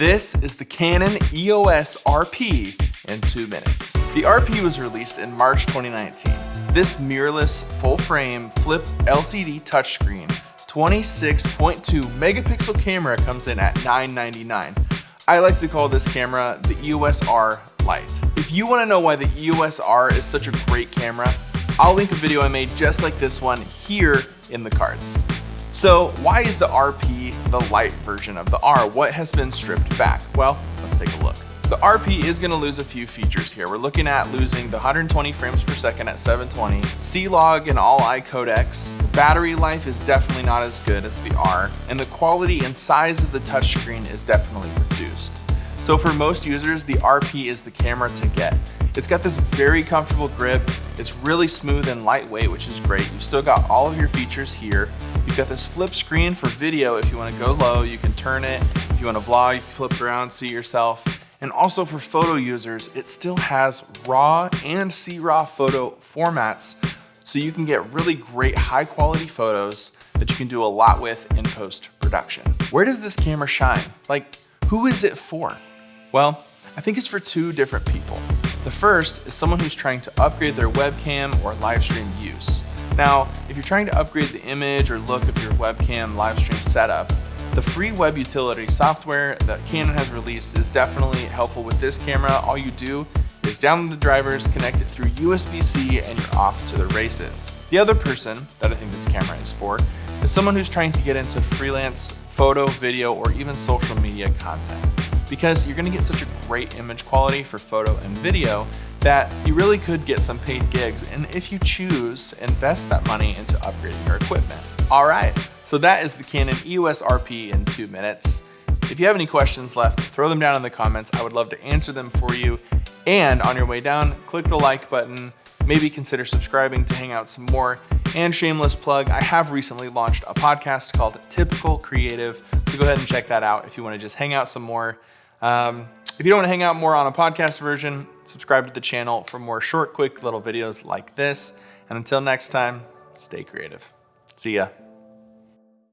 This is the Canon EOS RP in two minutes. The RP was released in March 2019. This mirrorless full frame flip LCD touchscreen 26.2 megapixel camera comes in at 999. I like to call this camera the EOS R Lite. If you wanna know why the EOS R is such a great camera, I'll link a video I made just like this one here in the cards. So why is the RP the light version of the R? What has been stripped back? Well, let's take a look. The RP is gonna lose a few features here. We're looking at losing the 120 frames per second at 720, C-Log and all-I codecs. The battery life is definitely not as good as the R, and the quality and size of the touchscreen is definitely reduced. So for most users, the RP is the camera to get. It's got this very comfortable grip. It's really smooth and lightweight, which is great. You've still got all of your features here. You've got this flip screen for video. If you wanna go low, you can turn it. If you wanna vlog, you can flip it around, see yourself. And also for photo users, it still has RAW and C-RAW photo formats, so you can get really great high quality photos that you can do a lot with in post-production. Where does this camera shine? Like, who is it for? Well, I think it's for two different people. The first is someone who's trying to upgrade their webcam or live stream use. Now, if you're trying to upgrade the image or look of your webcam live stream setup, the free web utility software that Canon has released is definitely helpful with this camera. All you do is download the drivers, connect it through USB-C, and you're off to the races. The other person that I think this camera is for is someone who's trying to get into freelance photo, video, or even social media content because you're gonna get such a great image quality for photo and video that you really could get some paid gigs and if you choose, invest that money into upgrading your equipment. All right, so that is the Canon EOS RP in two minutes. If you have any questions left, throw them down in the comments. I would love to answer them for you. And on your way down, click the like button, maybe consider subscribing to hang out some more. And shameless plug, I have recently launched a podcast called Typical Creative, so go ahead and check that out if you wanna just hang out some more. Um, if you don't want to hang out more on a podcast version, subscribe to the channel for more short, quick little videos like this. And until next time, stay creative. See ya.